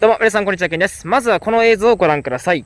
どうも、皆さん、こんにちは、けんです。まずはこの映像をご覧ください。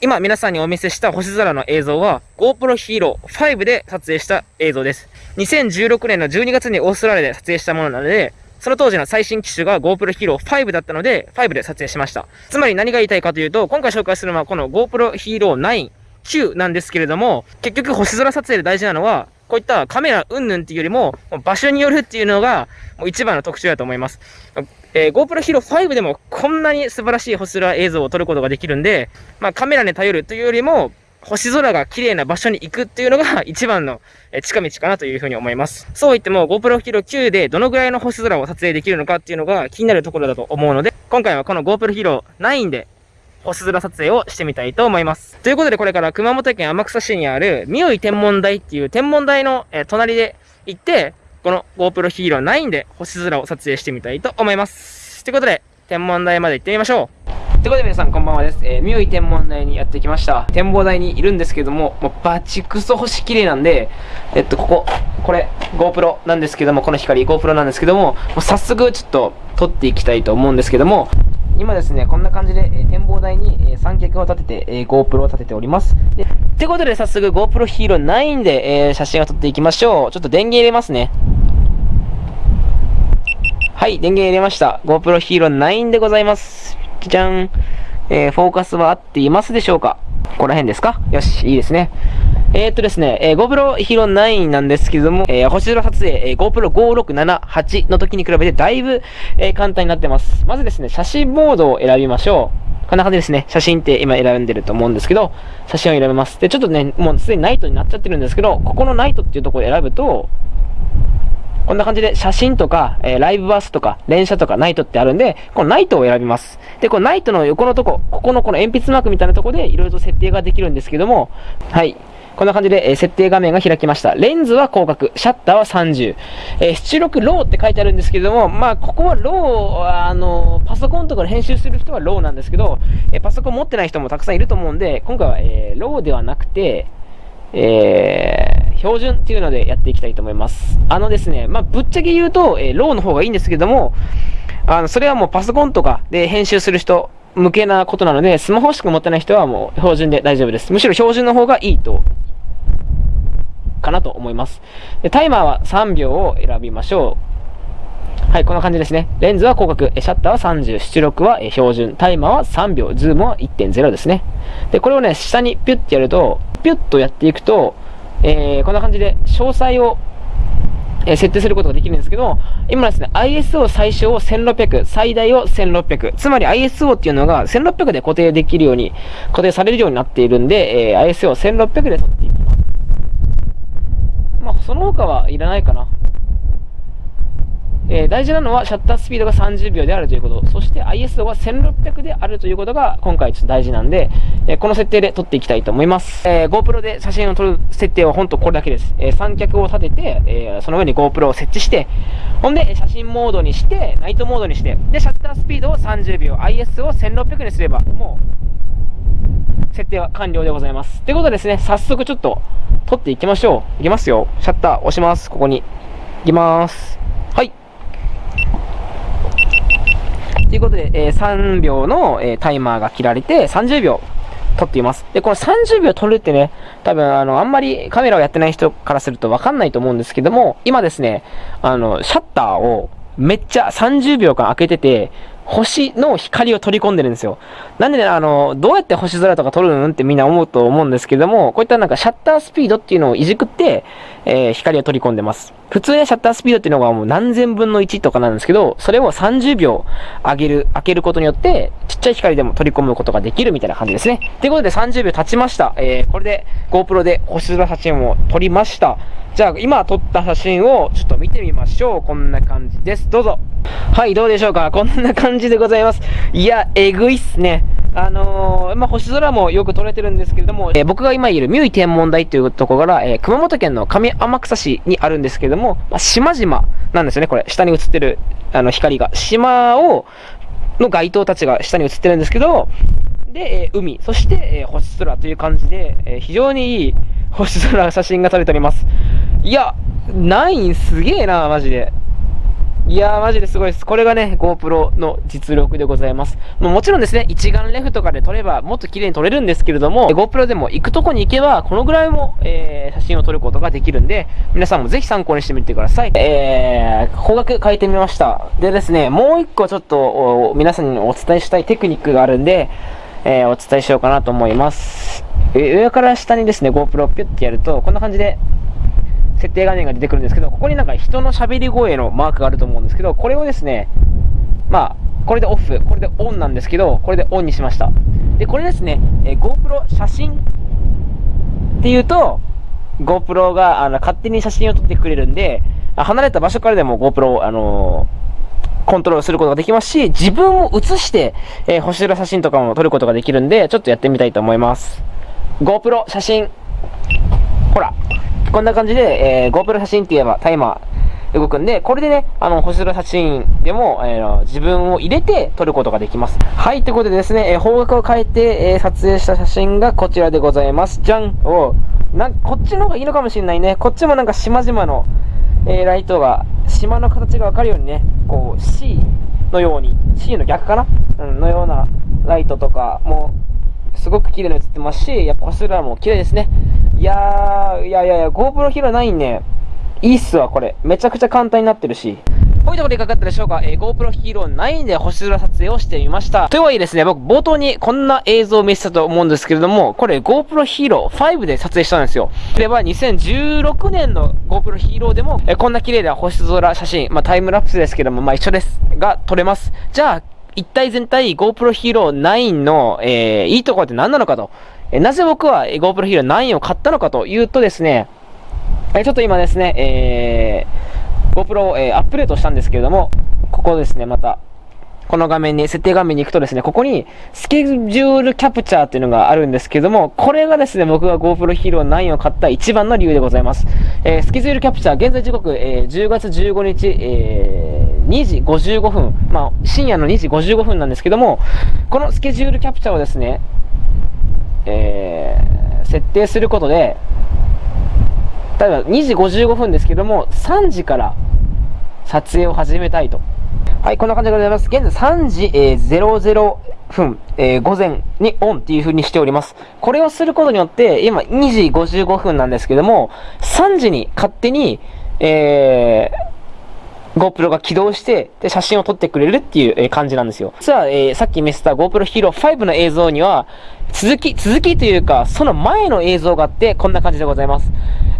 今、皆さんにお見せした星空の映像は、GoPro Hero 5で撮影した映像です。2016年の12月にオーストラリアで撮影したものなので、その当時の最新機種が GoPro Hero 5だったので、5で撮影しました。つまり何が言いたいかというと、今回紹介するのはこの GoPro Hero 9、9なんですけれども、結局星空撮影で大事なのは、こういったカメラ云々っていうよりも、場所によるっていうのが、もう一番の特徴だと思います。えー、GoPro Hero 5でもこんなに素晴らしい星空映像を撮ることができるんで、まあカメラに頼るというよりも、星空が綺麗な場所に行くっていうのが一番の近道かなというふうに思います。そう言っても GoPro Hero 9でどのぐらいの星空を撮影できるのかっていうのが気になるところだと思うので、今回はこの GoPro Hero 9で星空撮影をしてみたいと思います。ということでこれから熊本県天草市にある三生天文台っていう天文台の、え隣で行って、この GoPro Hero 9で星空を撮影してみたいと思います。ということで、天文台まで行ってみましょう。ということで皆さんこんばんはです。えー、三生天文台にやってきました。展望台にいるんですけども、もうバチクソ星綺麗なんで、えっと、ここ、これ、GoPro なんですけども、この光 GoPro なんですけども、もう早速ちょっと撮っていきたいと思うんですけども、今ですね、こんな感じで、え、展望台に、え、三脚を立てて、え、GoPro を立てております。で、ってことで早速 GoPro Hero 9で、え、写真を撮っていきましょう。ちょっと電源入れますね。はい、電源入れました。GoPro Hero 9でございます。じゃん。えー、フォーカスは合っていますでしょうか？ここら辺ですか？よし、いいですね。えー、っとですね、えー、GoPro Hero 9なんですけども、えー、星空撮影、えー、GoPro 5678の時に比べてだいぶ、えー、簡単になってます。まずですね、写真モードを選びましょう。こんな感じですね。写真って今選んでると思うんですけど、写真を選べます。で、ちょっとね、もうすでにナイトになっちゃってるんですけど、ここのナイトっていうところを選ぶと、こんな感じで写真とか、えー、ライブバスとか、連写とかナイトってあるんで、このナイトを選びます。で、このナイトの横のとこ、ここのこの鉛筆マークみたいなとこでいろいろと設定ができるんですけども、はい。こんな感じで、えー、設定画面が開きました。レンズは広角、シャッターは30。えー、出力 RAW って書いてあるんですけども、まあ、ここは RAW、あの、パソコンとかで編集する人は RAW なんですけど、え、パソコン持ってない人もたくさんいると思うんで、今回は、えー、ローではなくて、えー、標準っていうのでやっていきたいと思います。あのですね、まあ、ぶっちゃけ言うと、えー、ローの方がいいんですけども、あの、それはもうパソコンとかで編集する人向けなことなので、スマホしか持ってない人はもう標準で大丈夫です。むしろ標準の方がいいと、かなと思います。でタイマーは3秒を選びましょう。はい、こんな感じですね。レンズは広角、シャッターは30、出力は標準、タイマーは3秒、ズームは1.0ですね。で、これをね、下にピュッてやると、ピュッとやっていくと、えー、こんな感じで詳細を、えー、設定することができるんですけど、今ですね、ISO 最小を1600、最大を1600。つまり ISO っていうのが1600で固定できるように、固定されるようになっているんで、えー、ISO 1600で撮っていきま。あ、その他はいらないかな。えー、大事なのはシャッタースピードが30秒であるということ。そして ISO が1600であるということが今回ちょっと大事なんで、えー、この設定で撮っていきたいと思います。えー、GoPro で写真を撮る設定は本当これだけです。え三脚を立てて、えその上に GoPro を設置して、ほんで写真モードにして、ナイトモードにして、で、シャッタースピードを30秒、ISO を1600にすれば、もう、設定は完了でございます。ということでですね、早速ちょっと撮っていきましょう。いきますよ。シャッター押します。ここに。いきます。はい。ということで、えー、3秒の、えー、タイマーが切られて、30秒撮っています。で、この30秒撮るってね、多分、あの、あんまりカメラをやってない人からするとわかんないと思うんですけども、今ですね、あの、シャッターをめっちゃ30秒間開けてて、星の光を取り込んでるんですよ。なんでね、あの、どうやって星空とか撮るのってみんな思うと思うんですけども、こういったなんかシャッタースピードっていうのをいじくって、えー、光を取り込んでます。普通ね、シャッタースピードっていうのがもう何千分の1とかなんですけど、それを30秒上げる、開けることによって、ちっちゃい光でも取り込むことができるみたいな感じですね。ということで30秒経ちました。えー、これで GoPro で星空写真を撮りました。じゃあ、今撮った写真をちょっと見てみましょう。こんな感じです。どうぞ。はい、どうでしょうか？こんな感じでございます。いや、えぐいっすね。あのー、まあ、星空もよく撮れてるんですけれども、えー、僕が今いる三井天文台というところから、えー、熊本県の上天草市にあるんですけれども、まあ、島々なんですよね、これ。下に映ってる、あの、光が。島を、の街灯たちが下に映ってるんですけど、で、え海、そして、え星空という感じで、え非常にいい星空写真が撮れております。いや、ナインすげえな、マジで。いやー、マジですごいです。これがね、GoPro の実力でございます。ももちろんですね、一眼レフとかで撮ればもっと綺麗に撮れるんですけれども、GoPro でも行くとこに行けば、このぐらいも、えー、写真を撮ることができるんで、皆さんもぜひ参考にしてみてください。えー、方角変えてみました。でですね、もう一個ちょっと、皆さんにお伝えしたいテクニックがあるんで、えー、お伝えしようかなと思います。上から下にですね、GoPro をピュッてやると、こんな感じで、設定画面が出てくるんですけど、ここになんか人の喋り声のマークがあると思うんですけど、これをですね、まあ、これでオフ、これでオンなんですけど、これでオンにしました。で、これですね、え、GoPro 写真っていうと、GoPro があの勝手に写真を撮ってくれるんで、離れた場所からでも GoPro をあのー、コントロールすることができますし、自分を写して、えー、星空写真とかも撮ることができるんで、ちょっとやってみたいと思います。GoPro 写真。ほら。こんな感じで、えー、GoPro 写真って言えばタイマー動くんで、これでね、あの、星空写真でも、えー、自分を入れて撮ることができます。はい、ということでですね、えー、方角を変えて、えー、撮影した写真がこちらでございます。じゃんおなこっちの方がいいのかもしれないね。こっちもなんか島々の、えー、ライトが、島の形がわかるようにね、こう、C のように、C の逆かな？うん、のようなライトとかも、すごく綺麗に映ってますし、やっぱ星空も綺麗ですね。いやー、いやいやいや、GoPro Hero 9ね、いいっすわ、これ。めちゃくちゃ簡単になってるし。こういうところでいかがだったでしょうか、えー、GoPro Hero 9で星空撮影をしてみました。とはいえですね、僕冒頭にこんな映像を見せたと思うんですけれども、これ GoPro Hero 5で撮影したんですよ。これは2016年の GoPro Hero でも、えー、こんな綺麗な星空写真、まあタイムラプスですけども、まあ一緒です。が撮れます。じゃあ、一体全体 GoPro Hero 9の、えー、いいところって何なのかと。えなぜ僕は GoPro Hero 9を買ったのかというとですね、えちょっと今ですね、えー、GoPro を、えー、アップデートしたんですけれども、ここですね、また、この画面に、設定画面に行くとですね、ここにスケジュールキャプチャーっていうのがあるんですけども、これがですね、僕が GoPro Hero 9を買った一番の理由でございます。えー、スケジュールキャプチャー、現在時刻、えー、10月15日、えー、2時55分、まあ、深夜の2時55分なんですけども、このスケジュールキャプチャーをですね、えー、設定することで、例えば2時55分ですけども、3時から撮影を始めたいと。はい、こんな感じでございます。現在3時、えー、00分、えー、午前にオンっていう風にしております。これをすることによって、今2時55分なんですけども、3時に勝手に、えー、GoPro が起動して、で、写真を撮ってくれるっていう、え感じなんですよ。実は、えー、さっき見せた GoPro Hero 5の映像には、続き、続きというか、その前の映像があって、こんな感じでございます。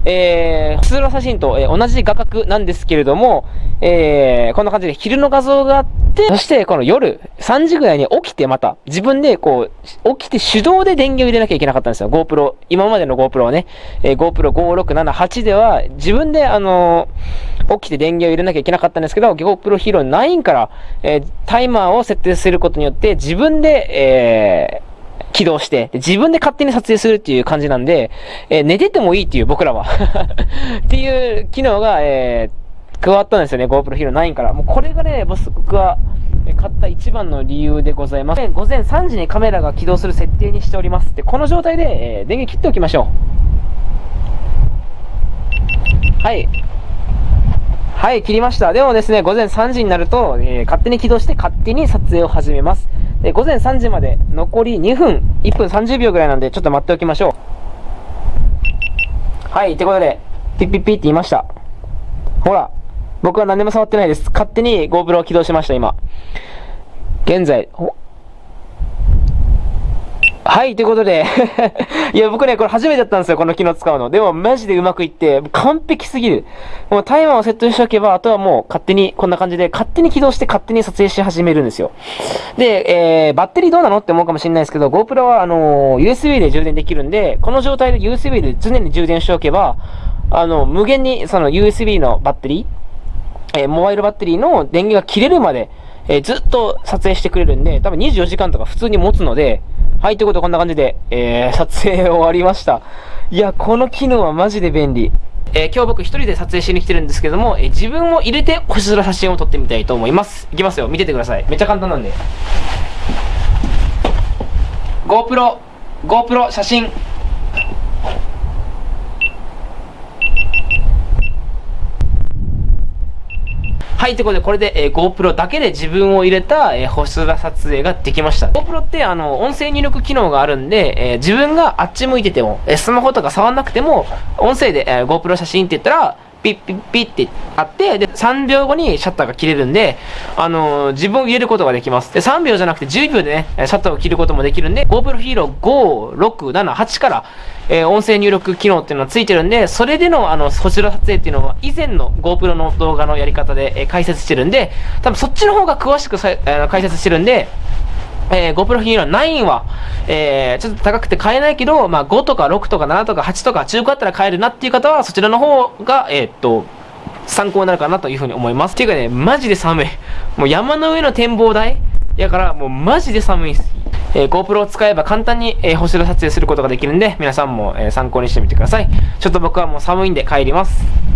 えー、普通の写真と、えー、同じ画角なんですけれども、えー、こんな感じで昼の画像があって、そしてこの夜3時ぐらいに起きてまた、自分でこう、起きて手動で電源を入れなきゃいけなかったんですよ。GoPro、今までの GoPro はね、えー、GoPro 5678では自分であのー、起きて電源を入れなきゃいけなかったんですけど、GoPro Hero 9から、えー、タイマーを設定することによって自分で、えー、起動して、自分で勝手に撮影するっていう感じなんで、えー、寝ててもいいっていう僕らは っていう機能が、えー、加わったんですよね、GoPro Hero 9から。もうこれがね、僕は買った一番の理由でございます。午前3時にカメラが起動する設定にしております。で、この状態で、えー、電源切っておきましょう。はい。はい、切りました。でもですね、午前3時になると、えー、勝手に起動して勝手に撮影を始めます。で、午前3時まで残り2分、1分30秒ぐらいなんで、ちょっと待っておきましょう。はい、ってことで、ピッピッピって言いました。ほら、僕は何も触ってないです。勝手に GoPro を起動しました、今。現在、はい、ということで いや、僕ね、これ初めてだったんですよ、この機能使うの。でも、マジでうまくいって、完璧すぎる。もうタイマーをセットしておけば、あとはもう勝手に、こんな感じで、勝手に起動して勝手に撮影し始めるんですよ。で、えー、バッテリーどうなの？って思うかもしれないですけど、GoPro は、あのー、USB で充電できるんで、この状態で USB で常に充電しておけば、あの、無限に、その USB のバッテリー、えー、モバイルバッテリーの電源が切れるまで、えー、ずっと撮影してくれるんで、多分24時間とか普通に持つので、はい、ということでこんな感じで、えー、撮影終わりました。いや、この機能はマジで便利。えー、今日僕一人で撮影しに来てるんですけども、えー、自分を入れて星空写真を撮ってみたいと思います。いきますよ、見ててください。めっちゃ簡単なんで。GoPro、GoPro 写真。はい、ということで、これで、えー、GoPro だけで自分を入れた、えー、星空撮影ができました。GoPro って、あの、音声入力機能があるんで、えー、自分があっち向いてても、えー、スマホとか触んなくても、音声で、えー、GoPro 写真って言ったら、ピッピッピッってあって、で、3秒後にシャッターが切れるんで、あのー、自分を入れることができます。で、3秒じゃなくて10秒でね、シャッターを切ることもできるんで、GoPro Hero 5、6、7、8から、えー、音声入力機能っていうのがついてるんで、それでの、あの、星空撮影っていうのは、以前の GoPro の動画のやり方で、えー、解説してるんで、多分そっちの方が詳しくさ、えー、解説してるんで、えー、GoPro Hero 9は、えー、ちょっと高くて買えないけど、まあ、5とか6とか7とか8とか中古だったら買えるなっていう方は、そちらの方が、えー、っと、参考になるかなというふうに思います。っていうかね、マジで寒い。もう山の上の展望台やから、もうマジで寒いです。えー、GoPro を使えば簡単に、えー、星の撮影することができるんで、皆さんも、えー、参考にしてみてください。ちょっと僕はもう寒いんで帰ります。